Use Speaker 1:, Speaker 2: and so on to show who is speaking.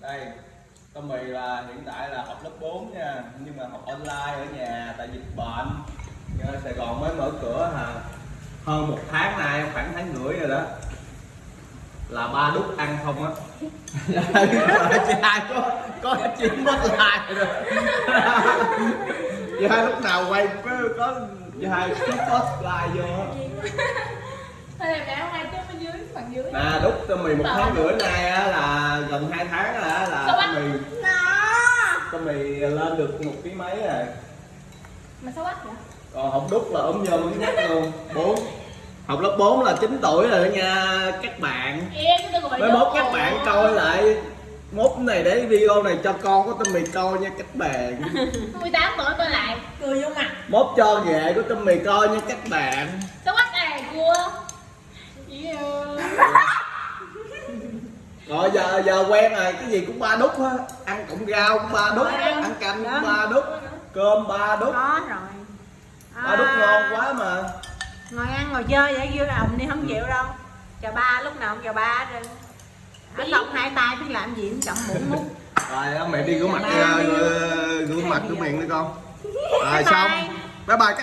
Speaker 1: đây Tommy là hiện tại là học lớp 4 nha nhưng mà học online ở nhà tại dịch bệnh. Nha, Sài Gòn mới mở cửa hà hơn một tháng nay khoảng tháng rưỡi rồi đó. Là ba đút ăn không á. Chị hai có có chuyện mất lại rồi. Chị hai lúc nào quay có hai có like vô
Speaker 2: Thôi em đã hai chút bên dưới, phần dưới.
Speaker 1: À đút cho mì một tháng rưỡi nay á gần hai tháng rồi á là
Speaker 2: Sao
Speaker 1: mì
Speaker 2: Nó.
Speaker 1: Cho mì lên được một ký mấy rồi.
Speaker 2: Mà sao bắt vậy?
Speaker 1: còn học đúc là ốm nhôm ốm nhách luôn. Bốn. Học lớp 4 là 9 tuổi rồi đó nha các bạn. Mới mốt các bạn coi lại mốt này để video này cho con của Tâm Mì coi nha các bạn.
Speaker 2: 18 tuổi coi lại. Cười vô mặt.
Speaker 1: Mốt cho ghệ của Tâm Mì coi nha các bạn.
Speaker 2: Sao bắt à cua? Ơi
Speaker 1: rồi giờ giờ quen rồi. Cái gì cũng ba đúc á ăn cọng rau cũng ba đúc ăn canh cũng ba đúc cơm ba đúc.
Speaker 3: có rồi.
Speaker 1: Ba đúc ngon quá mà.
Speaker 3: Ngồi ăn ngồi chơi vậy vui đồng đi không chịu đâu. Chào ba lúc nào cũng chào ba hết ở xong hai tay biết làm gì cũng chậm muỗng mút
Speaker 1: rồi mẹ đi rửa mặt
Speaker 3: Bye.
Speaker 1: uh, rửa mặt rửa miệng đi con. Rồi xong.
Speaker 3: Bye.
Speaker 1: bye bye. các